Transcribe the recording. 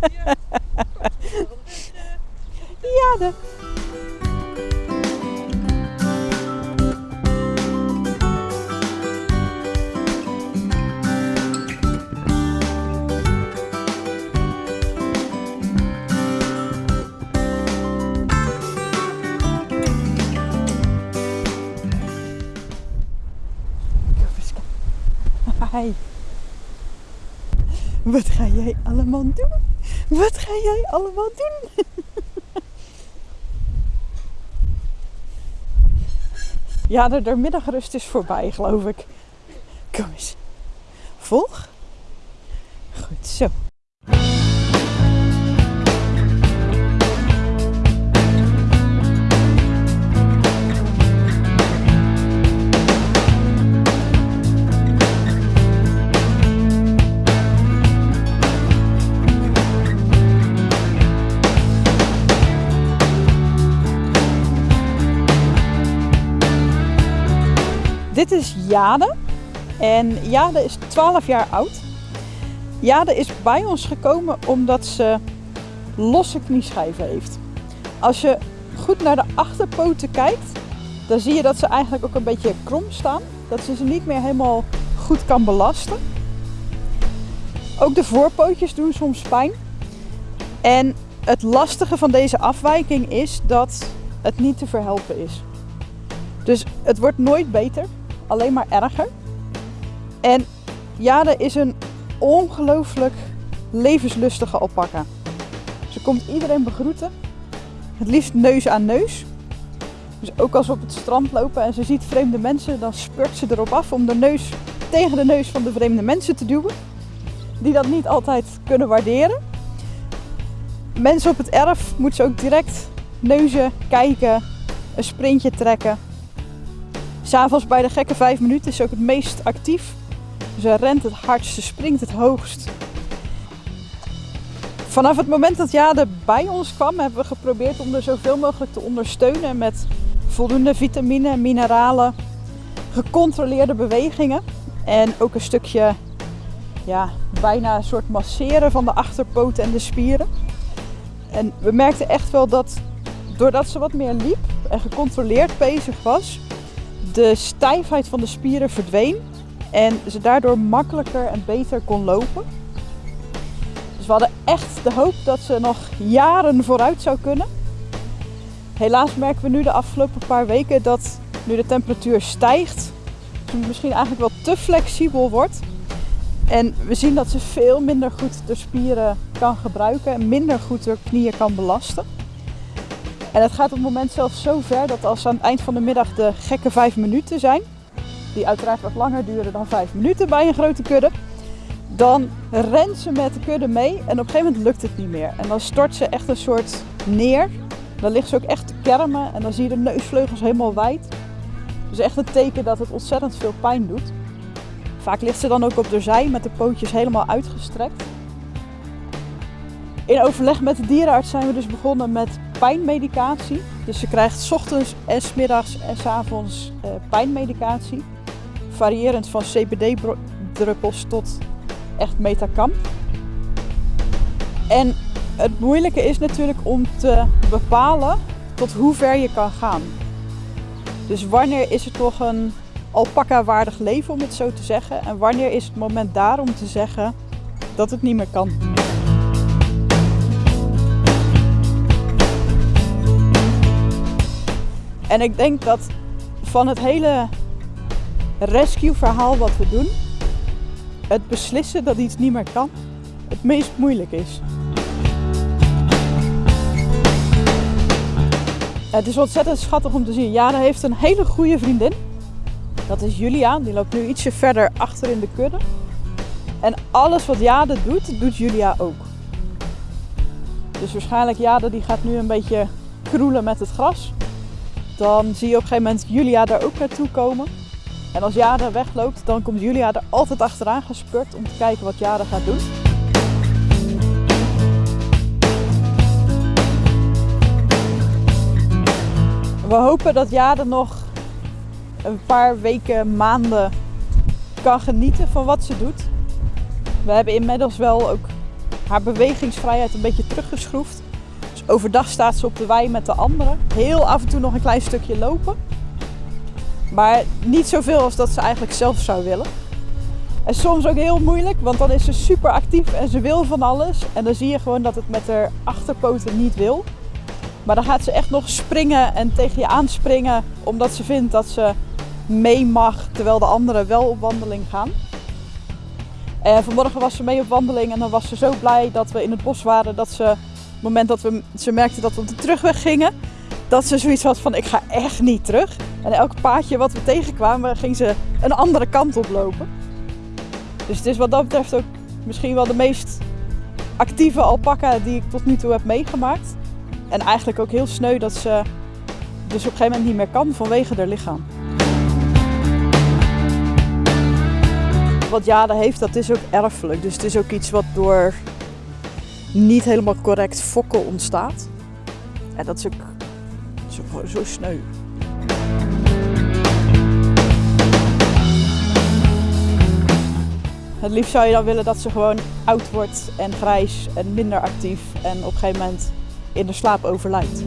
Ja. Hi. Wat ga jij allemaal doen? Wat ga jij allemaal doen? Ja, de, de middagrust is voorbij, geloof ik. Kom eens. Volg. Goed zo. Dit is Jade. En Jade is 12 jaar oud. Jade is bij ons gekomen omdat ze losse knieschijven heeft. Als je goed naar de achterpoten kijkt, dan zie je dat ze eigenlijk ook een beetje krom staan. Dat ze ze niet meer helemaal goed kan belasten. Ook de voorpootjes doen soms pijn. En het lastige van deze afwijking is dat het niet te verhelpen is. Dus het wordt nooit beter alleen maar erger. En Jade is een ongelooflijk levenslustige alpaca. Ze komt iedereen begroeten. Het liefst neus aan neus. Dus ook als we op het strand lopen en ze ziet vreemde mensen, dan spurt ze erop af om de neus tegen de neus van de vreemde mensen te duwen. Die dat niet altijd kunnen waarderen. Mensen op het erf moeten ze ook direct neuzen, kijken, een sprintje trekken. S'avonds bij de gekke vijf minuten is ze ook het meest actief. Ze rent het hardst, ze springt het hoogst. Vanaf het moment dat Jade bij ons kwam, hebben we geprobeerd om er zoveel mogelijk te ondersteunen met voldoende vitamine, mineralen, gecontroleerde bewegingen en ook een stukje, ja, bijna een soort masseren van de achterpoten en de spieren. En we merkten echt wel dat doordat ze wat meer liep en gecontroleerd bezig was, de stijfheid van de spieren verdween en ze daardoor makkelijker en beter kon lopen. Dus we hadden echt de hoop dat ze nog jaren vooruit zou kunnen. Helaas merken we nu de afgelopen paar weken dat nu de temperatuur stijgt, ze misschien eigenlijk wel te flexibel wordt. En we zien dat ze veel minder goed de spieren kan gebruiken en minder goed de knieën kan belasten. En het gaat op het moment zelfs zo ver dat als aan het eind van de middag de gekke vijf minuten zijn, die uiteraard wat langer duren dan vijf minuten bij een grote kudde, dan rent ze met de kudde mee en op een gegeven moment lukt het niet meer. En dan stort ze echt een soort neer. Dan ligt ze ook echt te kermen en dan zie je de neusvleugels helemaal wijd. Dus echt een teken dat het ontzettend veel pijn doet. Vaak ligt ze dan ook op de zij met de pootjes helemaal uitgestrekt. In overleg met de dierenarts zijn we dus begonnen met pijnmedicatie. Dus ze krijgt s ochtends en s middags en s avonds uh, pijnmedicatie. Variërend van CBD-druppels tot echt metacam. En het moeilijke is natuurlijk om te bepalen tot hoe ver je kan gaan. Dus wanneer is het toch een alpaca-waardig leven om het zo te zeggen? En wanneer is het moment daar om te zeggen dat het niet meer kan? En ik denk dat van het hele rescue verhaal wat we doen, het beslissen dat iets niet meer kan, het meest moeilijk is. Het is ontzettend schattig om te zien. Jana heeft een hele goede vriendin. Dat is Julia. Die loopt nu ietsje verder achter in de kudde. En alles wat Jade doet, doet Julia ook. Dus waarschijnlijk Jade die gaat nu een beetje kroelen met het gras. Dan zie je op een gegeven moment Julia daar ook naartoe komen. En als Jade wegloopt, dan komt Julia er altijd achteraan gespurt om te kijken wat Jade gaat doen. We hopen dat Jade nog een paar weken, maanden kan genieten van wat ze doet. We hebben inmiddels wel ook haar bewegingsvrijheid een beetje teruggeschroefd. Overdag staat ze op de wei met de anderen. Heel af en toe nog een klein stukje lopen. Maar niet zoveel als dat ze eigenlijk zelf zou willen. En soms ook heel moeilijk, want dan is ze super actief en ze wil van alles. En dan zie je gewoon dat het met haar achterpoten niet wil. Maar dan gaat ze echt nog springen en tegen je aanspringen, omdat ze vindt dat ze mee mag, terwijl de anderen wel op wandeling gaan. En vanmorgen was ze mee op wandeling en dan was ze zo blij dat we in het bos waren dat ze, het moment dat we, ze merkte dat we op de terugweg gingen, dat ze zoiets had van ik ga echt niet terug. En elk paadje wat we tegenkwamen ging ze een andere kant op lopen. Dus het is wat dat betreft ook misschien wel de meest actieve alpaca die ik tot nu toe heb meegemaakt. En eigenlijk ook heel sneu dat ze dus op een gegeven moment niet meer kan vanwege haar lichaam. Wat Jade heeft, dat is ook erfelijk. Dus het is ook iets wat door niet helemaal correct fokken ontstaat. En dat is ook zo, zo sneu. Het liefst zou je dan willen dat ze gewoon oud wordt en grijs en minder actief en op een gegeven moment in de slaap overlijdt.